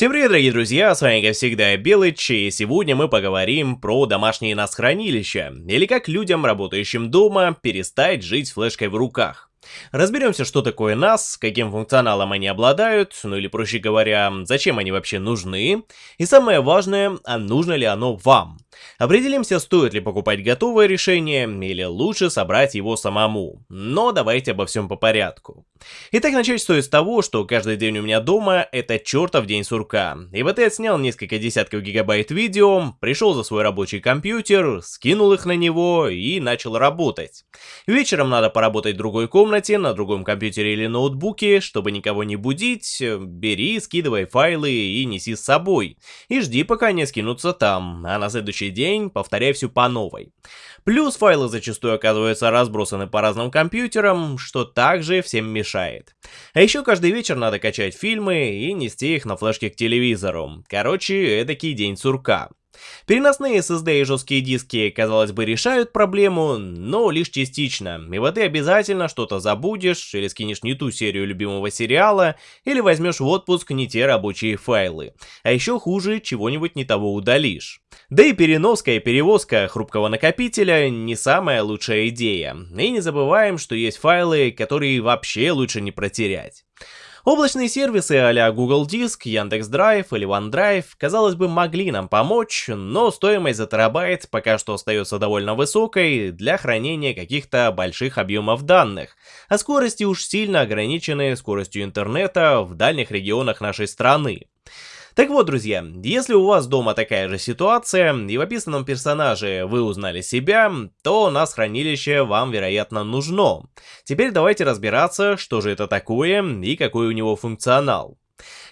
Всем привет, дорогие друзья, с вами как всегда Белыч, и сегодня мы поговорим про домашние NAS-хранилища, или как людям, работающим дома, перестать жить флешкой в руках. Разберемся, что такое NAS, каким функционалом они обладают, ну или проще говоря, зачем они вообще нужны, и самое важное, а нужно ли оно вам. Определимся, стоит ли покупать готовое решение, или лучше собрать его самому. Но давайте обо всем по порядку. Итак, начать стоит с того, что каждый день у меня дома это чертов день сурка. И вот я снял несколько десятков гигабайт видео, пришел за свой рабочий компьютер, скинул их на него и начал работать. Вечером надо поработать в другой комнате, на другом компьютере или ноутбуке, чтобы никого не будить, бери, скидывай файлы и неси с собой. И жди, пока они скинутся там, а на следующий день повторяй все по новой. Плюс файлы зачастую оказываются разбросаны по разным компьютерам, что также всем мешает. А еще каждый вечер надо качать фильмы и нести их на флешке к телевизору. Короче, эдакий день сурка. Переносные SSD и жесткие диски, казалось бы, решают проблему, но лишь частично. И вот ты обязательно что-то забудешь, или скинешь не ту серию любимого сериала, или возьмешь в отпуск не те рабочие файлы. А еще хуже, чего-нибудь не того удалишь. Да и переноска и перевозка хрупкого накопителя не самая лучшая идея. И не забываем, что есть файлы, которые вообще лучше не протерять. Облачные сервисы а Google Диск, Яндекс Драйв или OneDrive, казалось бы, могли нам помочь, но стоимость за терабайт пока что остается довольно высокой для хранения каких-то больших объемов данных, а скорости уж сильно ограничены скоростью интернета в дальних регионах нашей страны. Так вот, друзья, если у вас дома такая же ситуация, и в описанном персонаже вы узнали себя, то нас хранилище вам, вероятно, нужно. Теперь давайте разбираться, что же это такое и какой у него функционал.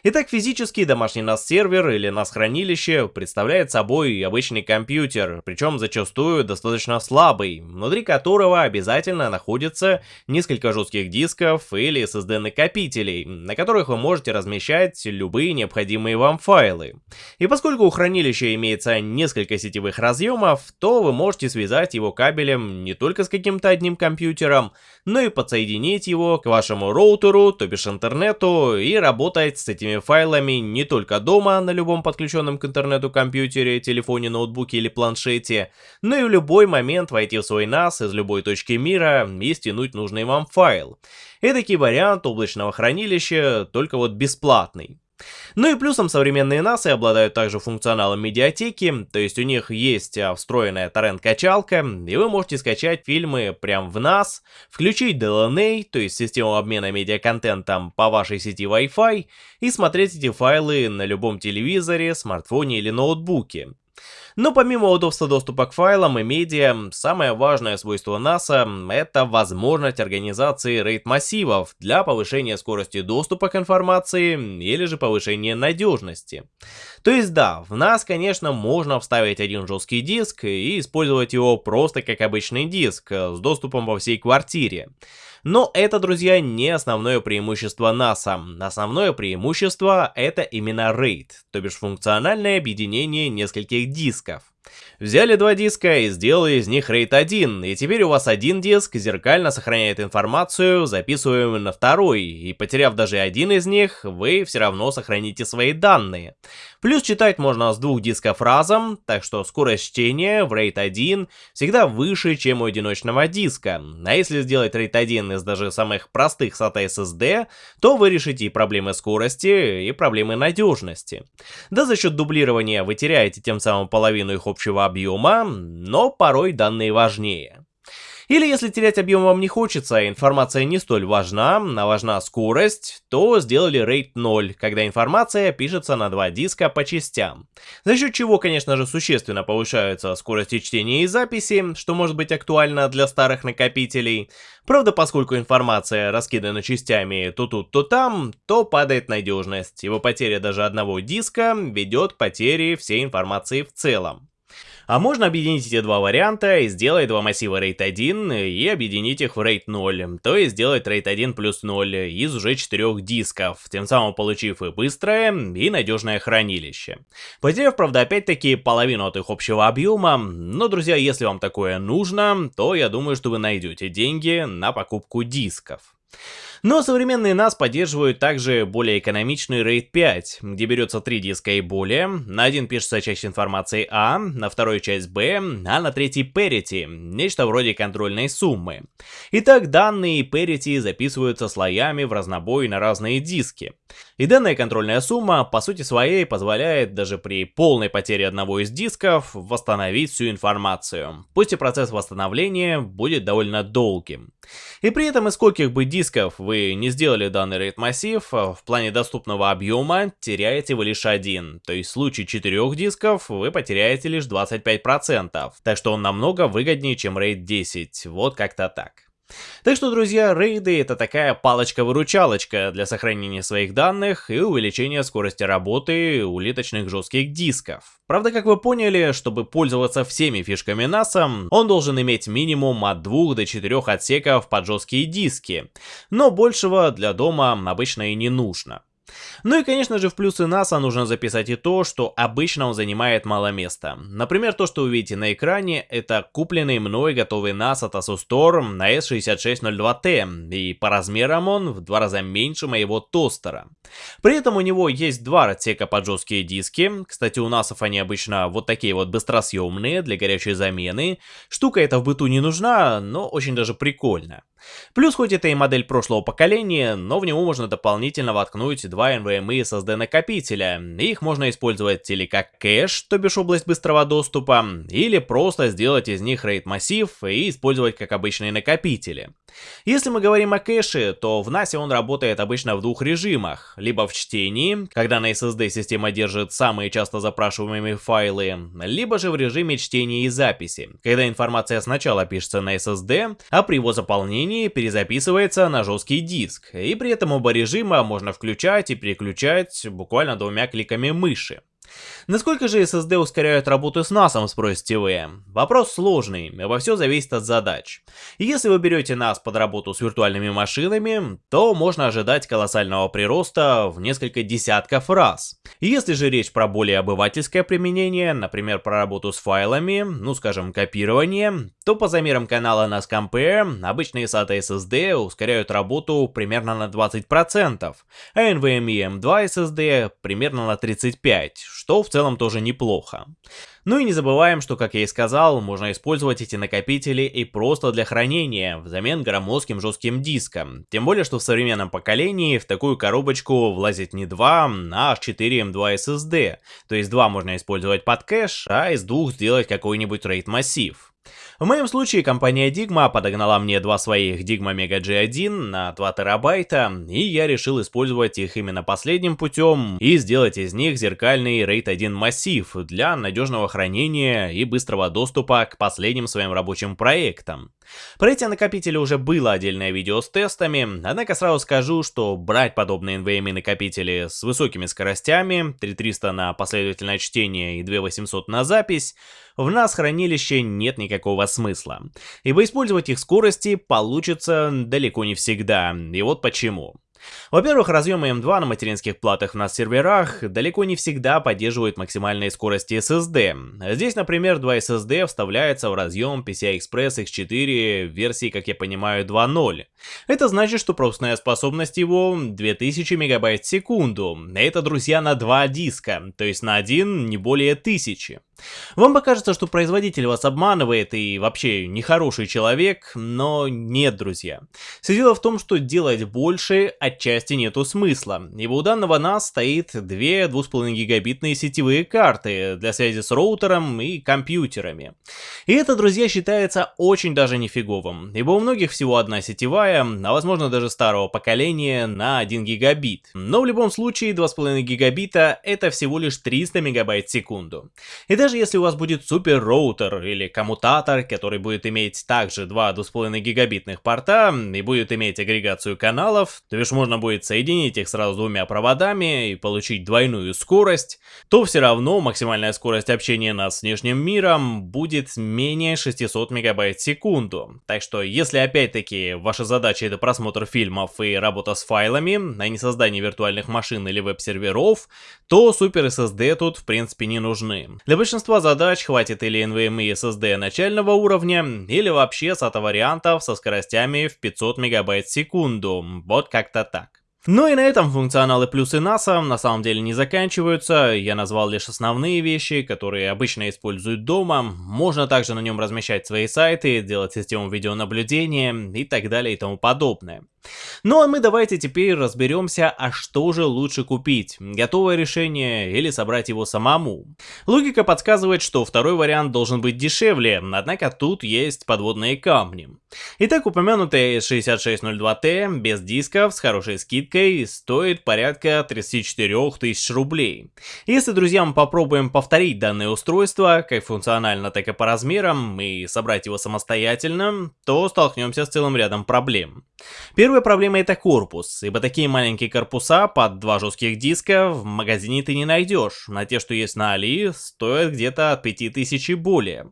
Итак, физический домашний NAS-сервер или NAS-хранилище представляет собой обычный компьютер, причем зачастую достаточно слабый, внутри которого обязательно находится несколько жестких дисков или SSD-накопителей, на которых вы можете размещать любые необходимые вам файлы. И поскольку у хранилища имеется несколько сетевых разъемов, то вы можете связать его кабелем не только с каким-то одним компьютером, но и подсоединить его к вашему роутеру, то бишь интернету, и работать с этими файлами не только дома, на любом подключенном к интернету компьютере, телефоне, ноутбуке или планшете, но и в любой момент войти в свой NAS из любой точки мира и стянуть нужный вам файл. Эдакий вариант облачного хранилища, только вот бесплатный. Ну и плюсом современные NAS обладают также функционалом медиатеки, то есть у них есть а, встроенная торрент-качалка, и вы можете скачать фильмы прямо в NAS, включить DLNA, то есть систему обмена медиаконтентом по вашей сети Wi-Fi, и смотреть эти файлы на любом телевизоре, смартфоне или ноутбуке. Но помимо удобства доступа к файлам и медиа, самое важное свойство NASA — это возможность организации RAID-массивов для повышения скорости доступа к информации или же повышения надежности. То есть да, в NAS, конечно, можно вставить один жесткий диск и использовать его просто как обычный диск с доступом во всей квартире. Но это, друзья, не основное преимущество NASA. Основное преимущество это именно RAID, то бишь функциональное объединение нескольких дисков. Взяли два диска и сделали из них RAID 1, и теперь у вас один диск зеркально сохраняет информацию, записываемую на второй, и потеряв даже один из них, вы все равно сохраните свои данные. Плюс читать можно с двух дисков разом, так что скорость чтения в RAID 1 всегда выше, чем у одиночного диска. А если сделать RAID 1 из даже самых простых SATA SSD, то вы решите и проблемы скорости, и проблемы надежности. Да за счет дублирования вы теряете тем самым половину их общего объема, но порой данные важнее. Или если терять объем вам не хочется, информация не столь важна, а важна скорость, то сделали RAID 0, когда информация пишется на два диска по частям. За счет чего, конечно же, существенно повышаются скорости чтения и записи, что может быть актуально для старых накопителей. Правда, поскольку информация раскидана частями то тут, то там, то падает надежность. Его потеря даже одного диска ведет к потере всей информации в целом. А можно объединить эти два варианта и сделать два массива RAID 1 и объединить их в RAID 0, то есть сделать RAID 1 плюс 0 из уже четырех дисков, тем самым получив и быстрое, и надежное хранилище. Потеряв, правда, опять-таки половину от их общего объема, но, друзья, если вам такое нужно, то я думаю, что вы найдете деньги на покупку дисков. Но современные NAS поддерживают также более экономичный RAID 5, где берется 3 диска и более, на один пишется часть информации А, на вторую часть Б, а на третий parity, нечто вроде контрольной суммы. Итак, данные parity записываются слоями в разнобой на разные диски. И данная контрольная сумма по сути своей позволяет даже при полной потере одного из дисков восстановить всю информацию, пусть и процесс восстановления будет довольно долгим. И при этом из скольких бы дисков вы не сделали данный RAID массив, в плане доступного объема теряете вы лишь один, то есть в случае четырех дисков вы потеряете лишь 25%, так что он намного выгоднее, чем RAID 10, вот как-то так. Так что, друзья, рейды это такая палочка-выручалочка для сохранения своих данных и увеличения скорости работы улиточных жестких дисков. Правда, как вы поняли, чтобы пользоваться всеми фишками NASA, он должен иметь минимум от 2 до 4 отсеков под жесткие диски, но большего для дома обычно и не нужно. Ну и конечно же в плюсы NASA нужно записать и то, что обычно он занимает мало места. Например, то, что вы видите на экране, это купленный мной готовый NAS от Asus Store на S6602T, и по размерам он в два раза меньше моего тостера. При этом у него есть два отсека под жесткие диски, кстати у NAS они обычно вот такие вот быстросъемные для горячей замены. Штука эта в быту не нужна, но очень даже прикольно. Плюс хоть это и модель прошлого поколения, но в него можно дополнительно воткнуть два NVMe SSD накопителя. Их можно использовать или как кэш, то бишь область быстрого доступа, или просто сделать из них RAID массив и использовать как обычные накопители. Если мы говорим о кэше, то в NAS он работает обычно в двух режимах. Либо в чтении, когда на SSD система держит самые часто запрашиваемые файлы, либо же в режиме чтения и записи, когда информация сначала пишется на SSD, а при его заполнении перезаписывается на жесткий диск, и при этом оба режима можно включать и переключать буквально двумя кликами мыши. Насколько же SSD ускоряют работу с NAS, спросите вы? Вопрос сложный, во все зависит от задач. Если вы берете NAS под работу с виртуальными машинами, то можно ожидать колоссального прироста в несколько десятков раз. Если же речь про более обывательское применение, например, про работу с файлами, ну скажем копирование, то по замерам канала NAS Compare обычные SATA SSD ускоряют работу примерно на 20%, а NVMe M2 SSD примерно на 35%, что в целом тоже неплохо. Ну и не забываем, что, как я и сказал, можно использовать эти накопители и просто для хранения, взамен громоздким жестким диском. Тем более, что в современном поколении в такую коробочку влазит не 2, а аж 4 M2 SSD. То есть 2 можно использовать под кэш, а из двух сделать какой-нибудь RAID массив. В моем случае компания Digma подогнала мне два своих Digma Mega G1 на 2 терабайта, и я решил использовать их именно последним путем и сделать из них зеркальный RAID 1 массив для надежного хранения и быстрого доступа к последним своим рабочим проектам. Про эти накопители уже было отдельное видео с тестами, однако сразу скажу, что брать подобные NVMe накопители с высокими скоростями, 3300 на последовательное чтение и 2800 на запись, в нас хранилище нет никакого смысла, ибо использовать их скорости получится далеко не всегда, и вот почему. Во-первых, разъемы M2 на материнских платах на серверах далеко не всегда поддерживают максимальные скорости SSD. Здесь, например, 2 SSD вставляется в разъем PCI-Express X4 версии, как я понимаю, 2.0. Это значит, что пропускная способность его 2000 МБ в секунду. Это, друзья, на 2 диска, то есть на один не более 1000. Вам покажется, что производитель вас обманывает и вообще нехороший человек, но нет, друзья. Все дело в том, что делать больше отчасти нету смысла, ибо у данного NAS стоит две 2,5 гигабитные сетевые карты для связи с роутером и компьютерами. И это, друзья, считается очень даже нифиговым, ибо у многих всего одна сетевая, а возможно даже старого поколения на 1 гигабит. Но в любом случае 2,5 гигабита это всего лишь 300 мегабайт в секунду. И даже если у вас будет супер роутер или коммутатор, который будет иметь также два 2,5 гигабитных порта и будет иметь агрегацию каналов, то бишь можно будет соединить их сразу двумя проводами и получить двойную скорость, то все равно максимальная скорость общения нас с внешним миром будет менее 600 мегабайт в секунду. Так что если опять-таки ваша задача это просмотр фильмов и работа с файлами, а не создание виртуальных машин или веб-серверов, то супер SSD тут в принципе не нужны. Для большинства задач хватит или NVMe SSD начального уровня, или вообще SATA вариантов со скоростями в 500 мегабайт в секунду, вот как-то так. Ну и на этом функционалы плюсы NASA на самом деле не заканчиваются, я назвал лишь основные вещи, которые обычно используют дома, можно также на нем размещать свои сайты, делать систему видеонаблюдения и так далее и тому подобное. Ну а мы давайте теперь разберемся, а что же лучше купить, готовое решение или собрать его самому. Логика подсказывает, что второй вариант должен быть дешевле, однако тут есть подводные камни. Итак, упомянутый 6602T без дисков с хорошей скидкой стоит порядка 34 тысяч рублей. Если, друзья, мы попробуем повторить данное устройство, как функционально, так и по размерам, и собрать его самостоятельно, то столкнемся с целым рядом проблем. Первая проблема это корпус, ибо такие маленькие корпуса под два жестких диска в магазине ты не найдешь, на те, что есть на Али, стоят где-то от 5000 и более.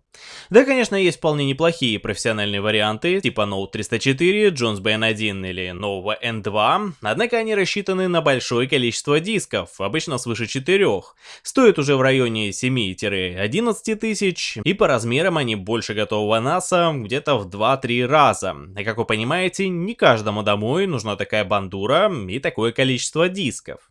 Да, конечно, есть вполне неплохие профессиональные варианты, типа Note 304, Jones BN1 или нового N2, однако они рассчитаны на большое количество дисков, обычно свыше 4. Стоят уже в районе 7-11 тысяч, и по размерам они больше готового NASA где-то в 2-3 раза. И как вы понимаете, не каждому домой нужна такая бандура и такое количество дисков.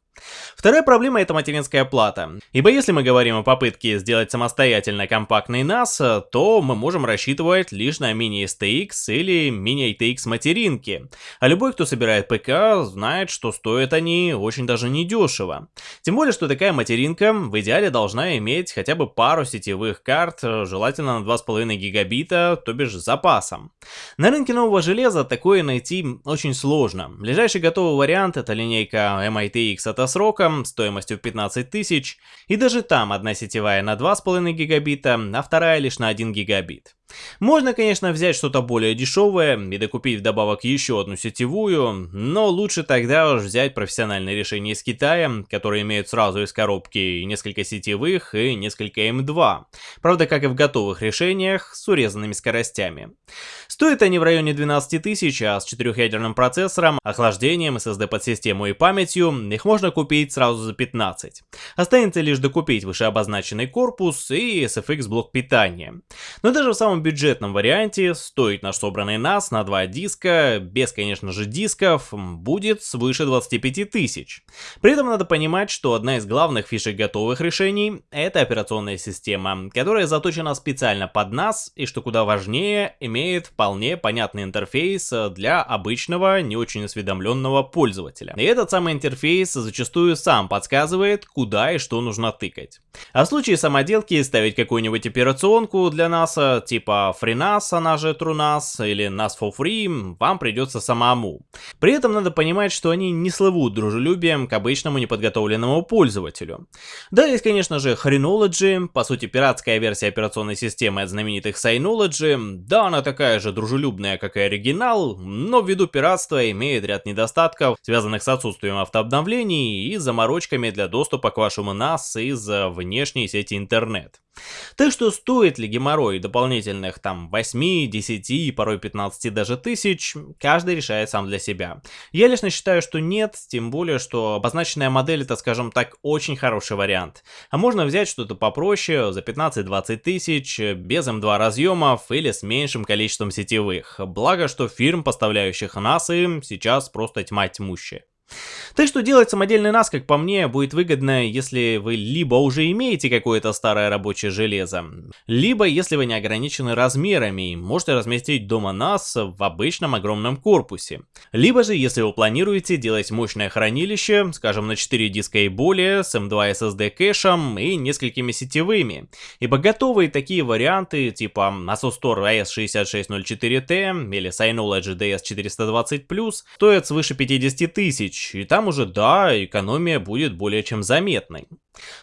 Вторая проблема это материнская плата. Ибо если мы говорим о попытке сделать самостоятельно компактный NAS, то мы можем рассчитывать лишь на мини-STX или мини-ATX материнки. А любой, кто собирает ПК, знает, что стоят они очень даже недешево. Тем более, что такая материнка в идеале должна иметь хотя бы пару сетевых карт, желательно на 2,5 гигабита, то бишь с запасом. На рынке нового железа такое найти очень сложно. Ближайший готовый вариант это линейка MITX от сроком, стоимостью 15 тысяч, и даже там одна сетевая на 2,5 гигабита, а вторая лишь на 1 гигабит. Можно, конечно, взять что-то более дешевое и докупить вдобавок еще одну сетевую, но лучше тогда уж взять профессиональное решение из Китая, которые имеют сразу из коробки несколько сетевых и несколько M2. Правда, как и в готовых решениях, с урезанными скоростями. Стоят они в районе 12 тысяч, а с четырехъядерным процессором, охлаждением, SSD под систему и памятью, их можно купить сразу за 15. Останется лишь докупить вышеобозначенный корпус и SFX блок питания. Но даже в самом бюджетном варианте стоит наш собранный NAS на два диска, без, конечно же, дисков, будет свыше 25 тысяч. При этом надо понимать, что одна из главных фишек готовых решений — это операционная система, которая заточена специально под нас и, что куда важнее, имеет вполне понятный интерфейс для обычного, не очень осведомленного пользователя. И этот самый интерфейс зачастую сам подсказывает, куда и что нужно тыкать. А в случае самоделки ставить какую-нибудь операционку для нас, типа типа FreeNAS, она же TrueNAS или NAS for Free, вам придется самому. При этом надо понимать, что они не слывут дружелюбием к обычному неподготовленному пользователю. Да, есть, конечно же, Hrenology, по сути пиратская версия операционной системы от знаменитых Synology. Да, она такая же дружелюбная, как и оригинал, но ввиду пиратства имеет ряд недостатков, связанных с отсутствием автообновлений и заморочками для доступа к вашему NAS из внешней сети интернет. Так что стоит ли геморрой дополнительных там 8, 10, порой 15 даже тысяч, каждый решает сам для себя. Я лично считаю, что нет, тем более, что обозначенная модель это, скажем так, очень хороший вариант. А можно взять что-то попроще, за 15-20 тысяч, без М2 эм разъемов или с меньшим количеством сетевых. Благо, что фирм, поставляющих нас им, сейчас просто тьма тьмущая. Так что делать самодельный NAS, как по мне, будет выгодно, если вы либо уже имеете какое-то старое рабочее железо, либо если вы не ограничены размерами и можете разместить дома NAS в обычном огромном корпусе. Либо же, если вы планируете делать мощное хранилище, скажем на 4 диска и более, с M2 SSD кэшем и несколькими сетевыми. Ибо готовые такие варианты, типа Asus Store AS6604T или Synology DS420+, стоят свыше 50 тысяч, и там там уже, да, экономия будет более чем заметной.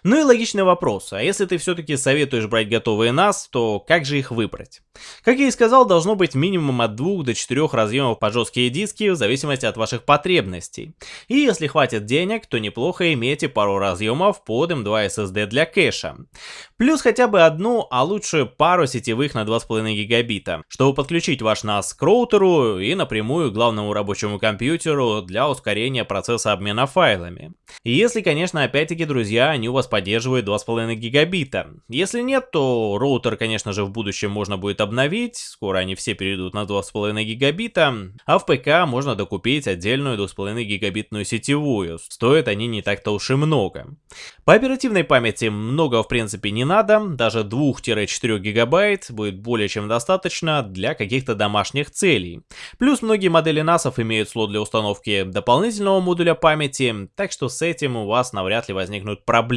Ну и логичный вопрос, а если ты все-таки советуешь брать готовые NAS, то как же их выбрать? Как я и сказал, должно быть минимум от 2 до 4 разъемов по жесткие диски в зависимости от ваших потребностей. И если хватит денег, то неплохо иметь пару разъемов под M2 SSD для кэша. Плюс хотя бы одну, а лучше пару сетевых на 2,5 гигабита, чтобы подключить ваш NAS к роутеру и напрямую к главному рабочему компьютеру для ускорения процесса обмена файлами. И если, конечно, опять-таки, друзья, они у вас поддерживают 2,5 гигабита. Если нет, то роутер, конечно же, в будущем можно будет обновить, скоро они все перейдут на 2,5 гигабита, а в ПК можно докупить отдельную 2,5 гигабитную сетевую, стоят они не так-то уж и много. По оперативной памяти много в принципе не надо, даже 2-4 гигабайт будет более чем достаточно для каких-то домашних целей. Плюс многие модели NAS имеют слот для установки дополнительного модуля памяти, так что с этим у вас навряд ли возникнут проблемы.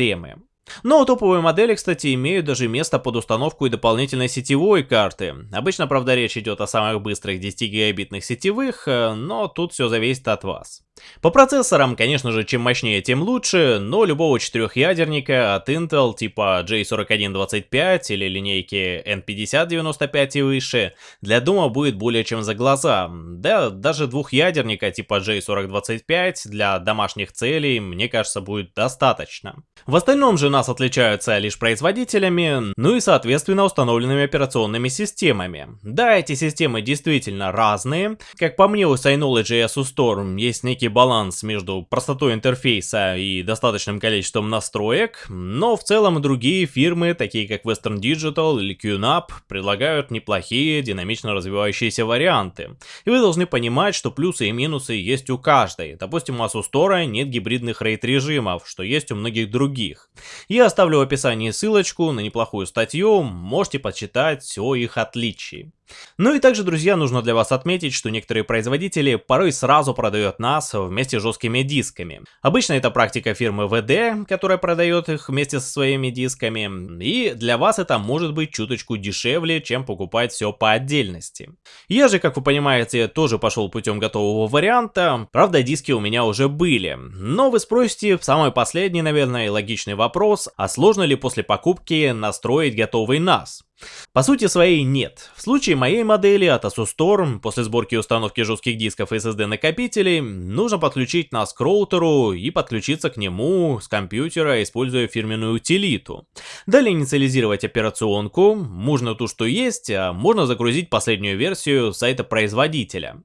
Но топовые модели, кстати, имеют даже место под установку и дополнительной сетевой карты. Обычно, правда, речь идет о самых быстрых 10 гигабитных сетевых, э, но тут все зависит от вас. По процессорам, конечно же, чем мощнее, тем лучше, но любого четырехъядерника от Intel типа J4125 или линейки N5095 и выше для дома будет более чем за глаза. Да, даже двухъядерника типа J4025 для домашних целей, мне кажется, будет достаточно. В остальном же нас отличаются лишь производителями, ну и соответственно установленными операционными системами. Да, эти системы действительно разные. Как по мне, у Synology и Storm есть некий некий баланс между простотой интерфейса и достаточным количеством настроек, но в целом другие фирмы, такие как Western Digital или QNAP, предлагают неплохие динамично развивающиеся варианты. И вы должны понимать, что плюсы и минусы есть у каждой. Допустим, у Asus Store нет гибридных рейд-режимов, что есть у многих других. Я оставлю в описании ссылочку на неплохую статью, можете почитать о их отличии. Ну и также, друзья, нужно для вас отметить, что некоторые производители порой сразу продают нас вместе с жесткими дисками. Обычно это практика фирмы VD, которая продает их вместе со своими дисками, и для вас это может быть чуточку дешевле, чем покупать все по отдельности. Я же, как вы понимаете, тоже пошел путем готового варианта, правда диски у меня уже были, но вы спросите самый последний, наверное, логичный вопрос, а сложно ли после покупки настроить готовый NAS? По сути своей нет. В случае моей модели от Asus Storm, после сборки и установки жестких дисков и SSD накопителей, нужно подключить нас к роутеру и подключиться к нему с компьютера, используя фирменную утилиту. Далее инициализировать операционку, можно ту, что есть, а можно загрузить последнюю версию сайта производителя.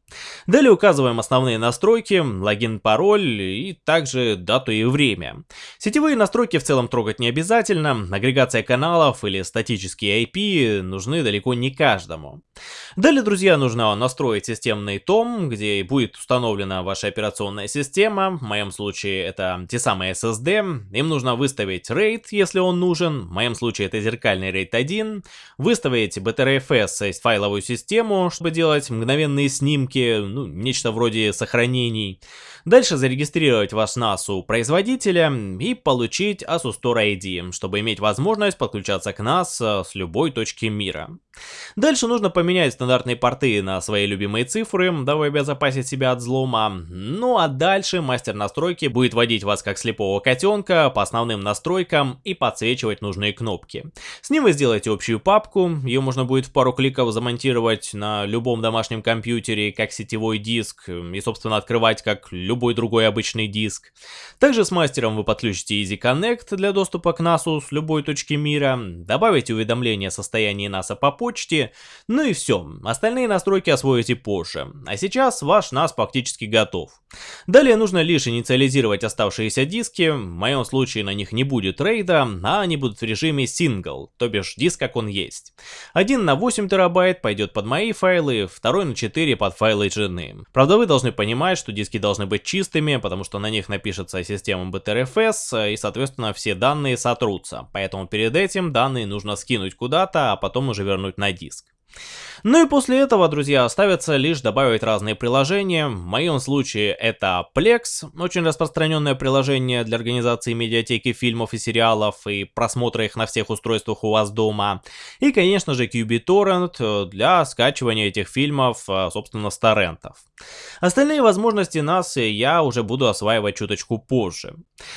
Далее указываем основные настройки, логин, пароль и также дату и время. Сетевые настройки в целом трогать не обязательно, агрегация каналов или статические IP нужны далеко не каждому. Далее, друзья, нужно настроить системный том, где будет установлена ваша операционная система. В моем случае это те самые SSD. Им нужно выставить RAID, если он нужен. В моем случае это зеркальный RAID 1. Выставить BTRFS, файловую систему, чтобы делать мгновенные снимки, ну, нечто вроде сохранений. Дальше зарегистрировать ваш NAS у производителя и получить Asus Store ID, чтобы иметь возможность подключаться к NAS с любой точки мира. Дальше нужно поменять стандартные порты на свои любимые цифры, дабы обезопасить себя от взлома. Ну а дальше мастер настройки будет водить вас как слепого котенка по основным настройкам и подсвечивать нужные кнопки. С ним вы сделаете общую папку, ее можно будет в пару кликов замонтировать на любом домашнем компьютере как сетевой диск и собственно открывать как любой другой обычный диск. Также с мастером вы подключите Easy Connect для доступа к NAS с любой точки мира, добавите уведомления о состоянии NAS по почте, ну и все, остальные настройки освоите позже. А сейчас ваш NAS практически готов. Далее нужно лишь инициализировать оставшиеся диски, в моем случае на них не будет рейда, а они будут в режиме single, то бишь диск как он есть. Один на 8 терабайт пойдет под мои файлы, второй на 4 под файлы жены. Правда вы должны понимать, что диски должны быть чистыми, потому что на них напишется система BTRFS и соответственно все данные сотрутся, поэтому перед этим данные нужно скинуть куда-то, а потом уже вернуть на диск. Ну и после этого, друзья, оставится лишь добавить разные приложения. В моем случае это Plex, очень распространенное приложение для организации медиатеки фильмов и сериалов и просмотра их на всех устройствах у вас дома. И, конечно же, QBTorrent для скачивания этих фильмов, а, собственно, с торрентов. Остальные возможности нас я уже буду осваивать чуточку позже.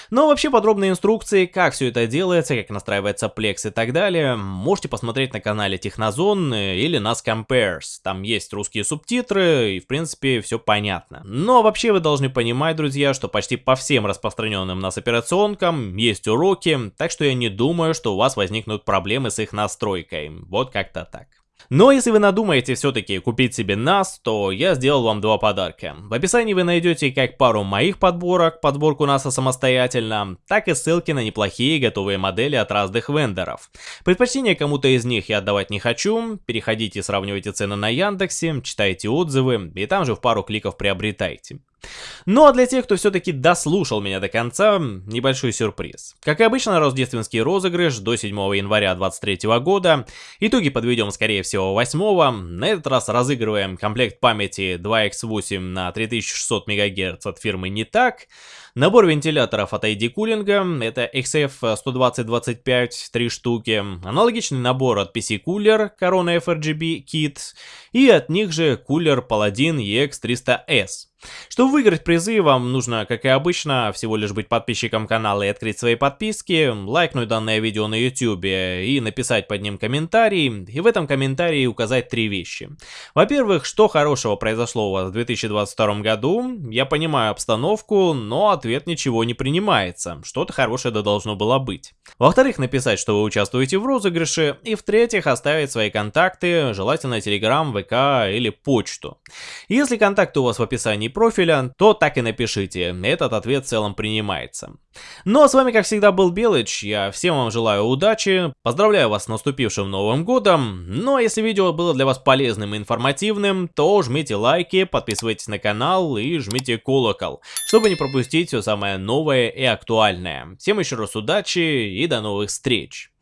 Но вообще подробные инструкции, как все это делается, как настраивается Plex и так далее, можете посмотреть на канале Технозон или нас Compares. Там есть русские субтитры и в принципе все понятно. Но вообще вы должны понимать, друзья, что почти по всем распространенным нас операционкам есть уроки, так что я не думаю, что у вас возникнут проблемы с их настройкой. Вот как-то так. Но если вы надумаете все-таки купить себе NAS, то я сделал вам два подарка. В описании вы найдете как пару моих подборок, подборку NASA самостоятельно, так и ссылки на неплохие готовые модели от разных вендоров. Предпочтение кому-то из них я отдавать не хочу, переходите сравнивайте цены на Яндексе, читайте отзывы и там же в пару кликов приобретайте. Ну а для тех, кто все-таки дослушал меня до конца, небольшой сюрприз. Как и обычно, рождественский розыгрыш до 7 января 2023 года. Итоги подведем, скорее всего, 8 -го. На этот раз разыгрываем комплект памяти 2x8 на 3600 МГц от фирмы «Не так». Набор вентиляторов от ID Cooling, это XF12025, 3 штуки. Аналогичный набор от PC Cooler, Corona FRGB Kit. И от них же кулер Paladin EX300S. Чтобы выиграть призы, вам нужно, как и обычно, всего лишь быть подписчиком канала и открыть свои подписки, лайкнуть данное видео на YouTube и написать под ним комментарий, и в этом комментарии указать три вещи. Во-первых, что хорошего произошло у вас в 2022 году, я понимаю обстановку, но ответ ничего не принимается, что-то хорошее да должно было быть. Во-вторых, написать, что вы участвуете в розыгрыше, и в-третьих, оставить свои контакты, желательно Telegram, ВК или почту. Если контакты у вас в описании профиля, то так и напишите, этот ответ в целом принимается. Ну а с вами как всегда был Белыч, я всем вам желаю удачи, поздравляю вас с наступившим Новым Годом, ну а если видео было для вас полезным и информативным, то жмите лайки, подписывайтесь на канал и жмите колокол, чтобы не пропустить все самое новое и актуальное. Всем еще раз удачи и до новых встреч!